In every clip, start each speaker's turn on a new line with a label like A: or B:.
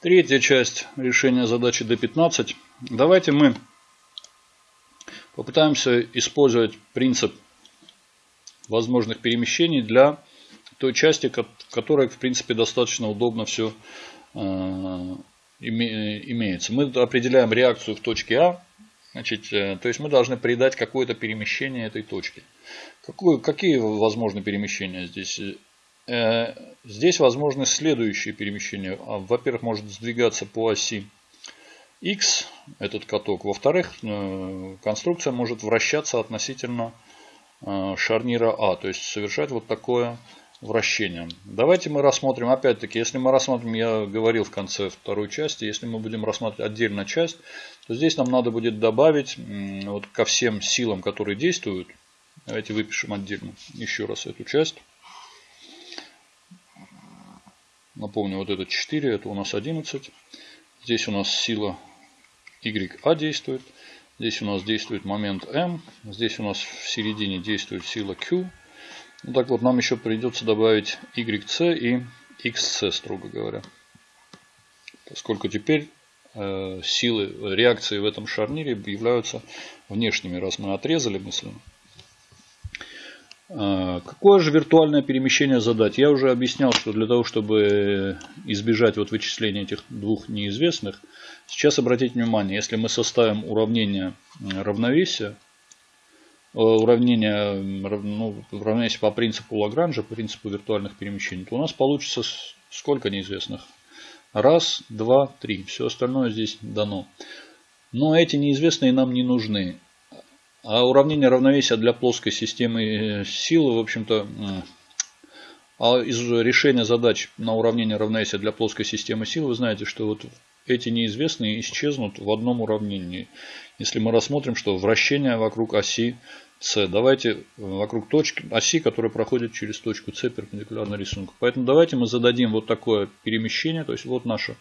A: Третья часть решения задачи D15. Давайте мы попытаемся использовать принцип возможных перемещений для той части, которая, в принципе, достаточно удобно все э, имеется. Мы определяем реакцию в точке А, значит, э, то есть мы должны придать какое-то перемещение этой точки. Какие возможны перемещения здесь? Э, здесь возможны следующие перемещения. А, во-первых, может сдвигаться по оси X этот каток. Во-вторых, э, конструкция может вращаться относительно э, шарнира А. То есть совершать вот такое вращение. Давайте мы рассмотрим, опять-таки, если мы рассмотрим, я говорил в конце второй части, если мы будем рассматривать отдельно часть, то здесь нам надо будет добавить вот ко всем силам, которые действуют. Давайте выпишем отдельно еще раз эту часть. Напомню, вот это 4, это у нас 11. Здесь у нас сила YA действует. Здесь у нас действует момент M. Здесь у нас в середине действует сила Q. Ну, так вот, нам еще придется добавить YC и XC, строго говоря. Поскольку теперь э, силы реакции в этом шарнире являются внешними, раз мы отрезали мысленно. А, какое же виртуальное перемещение задать? Я уже объяснял, что для того, чтобы избежать вот вычисления этих двух неизвестных, сейчас обратите внимание, если мы составим уравнение равновесия, э, уравнение, ну, уравнение по принципу Лагранжа, по принципу виртуальных перемещений, то у нас получится сколько неизвестных? Раз, два, три. Все остальное здесь дано. Но эти неизвестные нам не нужны. А уравнение равновесия для плоской системы э, силы, в общем-то, а из решения задач на уравнение равновесия для плоской системы сил, вы знаете, что вот эти неизвестные исчезнут в одном уравнении. Если мы рассмотрим, что вращение вокруг оси С. Давайте э, вокруг точки, оси, которая проходит через точку С перпендикулярно рисунку. Поэтому давайте мы зададим вот такое перемещение. То есть вот наша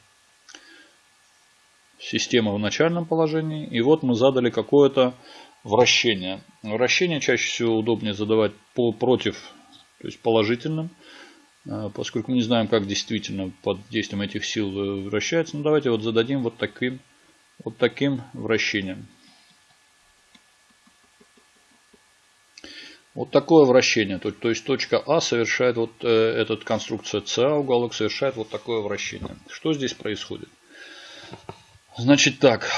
A: система в начальном положении. И вот мы задали какое-то вращение. Вращение чаще всего удобнее задавать по, против, то есть положительным, э, поскольку мы не знаем, как действительно под действием этих сил вращается. Ну, давайте вот зададим вот таким, вот таким вращением. Вот такое вращение. То, то есть точка А совершает вот э, этот конструкция СА, уголок совершает вот такое вращение. Что здесь происходит? Значит так,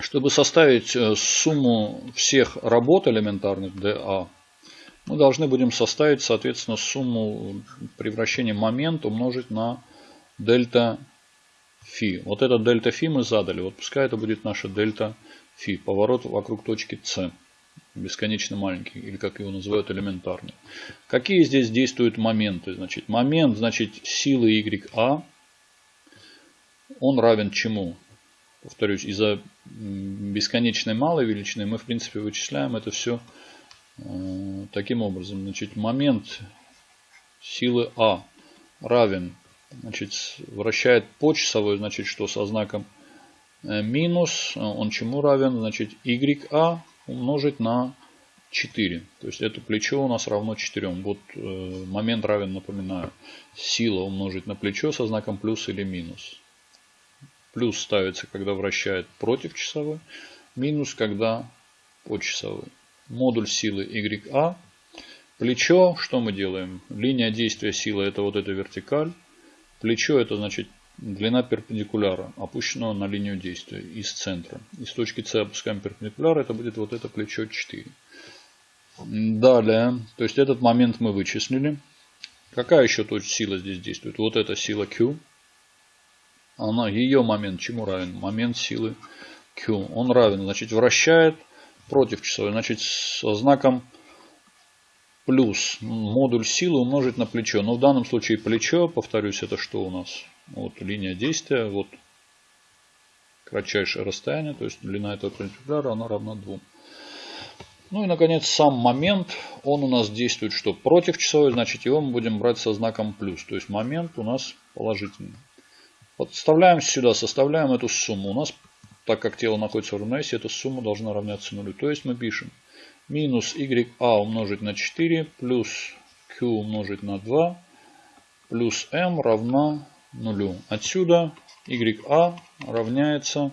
A: чтобы составить э, сумму всех работ элементарных DA, мы должны будем составить, соответственно, сумму превращения момента умножить на дельта фи. Вот это дельта фи мы задали. Вот пускай это будет наша дельта фи. Поворот вокруг точки С. Бесконечно маленький. Или как его называют элементарный. Какие здесь действуют моменты? Значит, момент, значит, силы YA. Он равен чему? Повторюсь, из-за бесконечной малой величины мы, в принципе, вычисляем это все э, таким образом. Значит, момент силы А равен, значит, вращает по часовой, значит, что со знаком э, минус, он чему равен? Значит, YA умножить на 4. То есть это плечо у нас равно 4. Вот э, момент равен, напоминаю, сила умножить на плечо со знаком плюс или минус. Плюс ставится, когда вращает против часовой. Минус, когда по часовой. Модуль силы YA. Плечо, что мы делаем? Линия действия силы это вот эта вертикаль. Плечо это значит длина перпендикуляра, опущенного на линию действия из центра. Из точки С опускаем перпендикуляр, это будет вот это плечо 4. Далее, то есть этот момент мы вычислили. Какая еще точка сила здесь действует? Вот эта сила Q она, ее момент чему равен? Момент силы Q. Он равен, значит, вращает против часовой. Значит, со знаком плюс модуль силы умножить на плечо. Но в данном случае плечо, повторюсь, это что у нас? Вот линия действия, вот кратчайшее расстояние, то есть длина этого перпендикуляра, она равна 2. Ну и, наконец, сам момент, он у нас действует что? Против часовой, значит, его мы будем брать со знаком плюс. То есть момент у нас положительный. Подставляем сюда, составляем эту сумму. У нас, так как тело находится в равновесии, эта сумма должна равняться нулю. То есть мы пишем минус YA умножить на 4 плюс Q умножить на 2 плюс M равна нулю. Отсюда YA равняется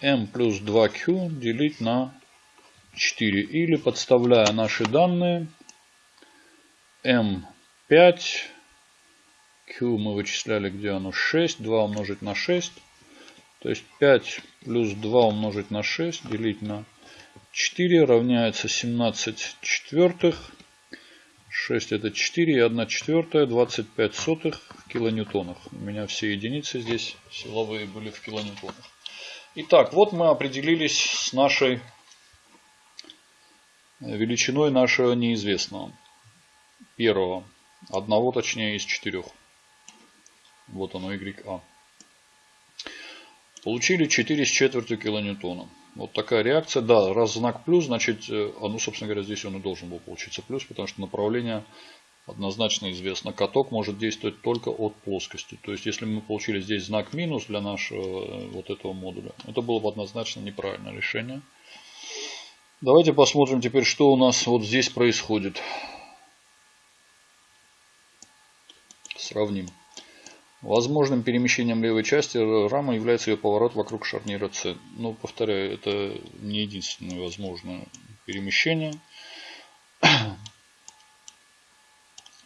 A: m плюс 2q делить на 4. Или подставляя наши данные, m5, q мы вычисляли, где оно 6, 2 умножить на 6. То есть 5 плюс 2 умножить на 6 делить на 4 равняется 17 четвертых. 6 это 4 и 1 четвертая, 25 сотых в килоньютонах. У меня все единицы здесь силовые были в килоньютонах. Итак, вот мы определились с нашей величиной нашего неизвестного. Первого. Одного точнее из четырех. Вот оно YA. Получили 4 с четвертью килоньютона. Вот такая реакция. Да, раз знак плюс, значит, э, а ну, собственно говоря, здесь он и должен был получиться плюс, потому что направление однозначно известно. Каток может действовать только от плоскости. То есть, если мы получили здесь знак минус для нашего э, вот этого модуля, это было бы однозначно неправильное решение. Давайте посмотрим теперь, что у нас вот здесь происходит. Сравним. Возможным перемещением левой части рамы является ее поворот вокруг шарнира C. Но, повторяю, это не единственное возможное перемещение.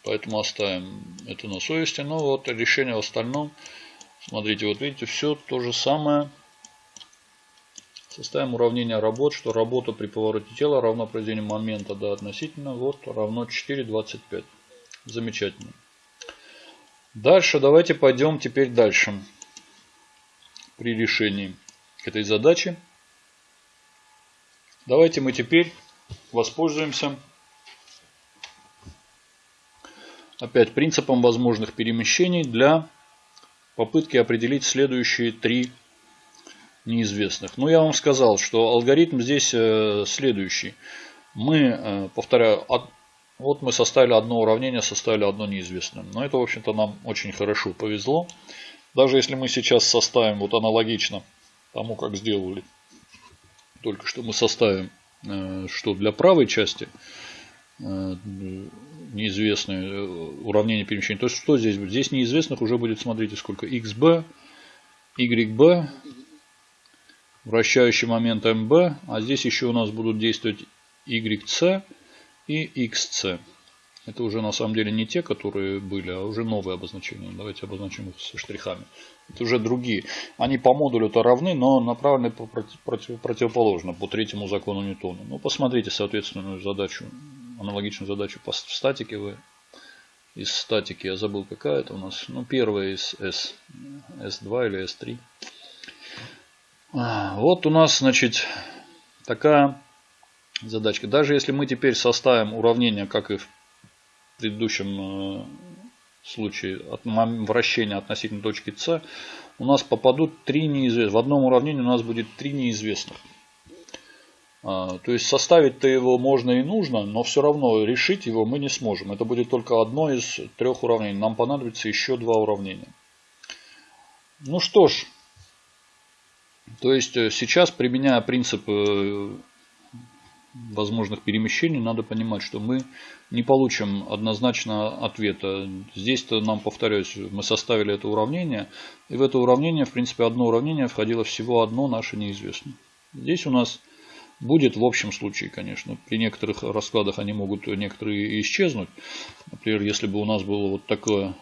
A: Поэтому оставим это на совести. Но вот решение в остальном. Смотрите, вот видите, все то же самое. Составим уравнение работ, что работа при повороте тела равна произведению момента до относительно. Вот равно 4,25. Замечательно. Дальше давайте пойдем теперь дальше. При решении этой задачи. Давайте мы теперь воспользуемся опять принципом возможных перемещений для попытки определить следующие три неизвестных. Но я вам сказал, что алгоритм здесь э, следующий. Мы, э, повторяю, вот мы составили одно уравнение, составили одно неизвестное. Но это, в общем-то, нам очень хорошо повезло. Даже если мы сейчас составим вот аналогично тому, как сделали, только что мы составим, э, что для правой части э, неизвестное э, уравнение перемещения. То есть, что здесь будет? Здесь неизвестных уже будет, смотрите, сколько. xb, yb, вращающий момент mb, а здесь еще у нас будут действовать yc и xc. Это уже на самом деле не те, которые были, а уже новые обозначения. Давайте обозначим их со штрихами. Это уже другие. Они по модулю-то равны, но направлены по против, противоположно, по третьему закону Ньютона. Ну, посмотрите соответственную задачу, аналогичную задачу по статике вы. Из статики, я забыл какая это у нас. Ну, первая из S. S2 или S3. А, вот у нас, значит, такая задачка. Даже если мы теперь составим уравнение, как и в предыдущем э, случае, от вращения относительно точки С, у нас попадут три неизвестных. В одном уравнении у нас будет три неизвестных. А, то есть составить-то его можно и нужно, но все равно решить его мы не сможем. Это будет только одно из трех уравнений. Нам понадобится еще два уравнения. Ну что ж, то есть э, сейчас, применяя принцип э, возможных перемещений, надо понимать, что мы не получим однозначно ответа. Здесь-то нам, повторяюсь, мы составили это уравнение, и в это уравнение, в принципе, одно уравнение входило всего одно наше неизвестное. Здесь у нас будет в общем случае, конечно. При некоторых раскладах они могут некоторые исчезнуть. Например, если бы у нас была вот, такое,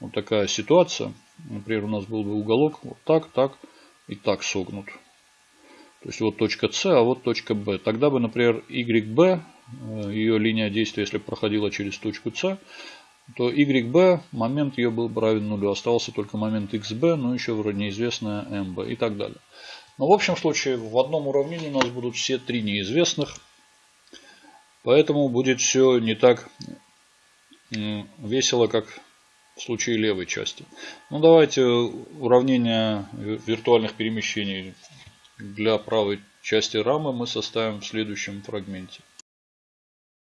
A: вот такая ситуация, например, у нас был бы уголок вот так, так и так согнут. То есть вот точка С, а вот точка Б. Тогда бы, например, YB, э, ее линия действия, если проходила через точку С, то YB, момент ее был бы равен нулю. Оставался только момент XB, но еще вроде неизвестная MB и так далее. Но в общем случае в одном уравнении у нас будут все три неизвестных. Поэтому будет все не так весело, как в случае левой части. Ну давайте уравнение виртуальных перемещений для правой части рамы мы составим в следующем фрагменте.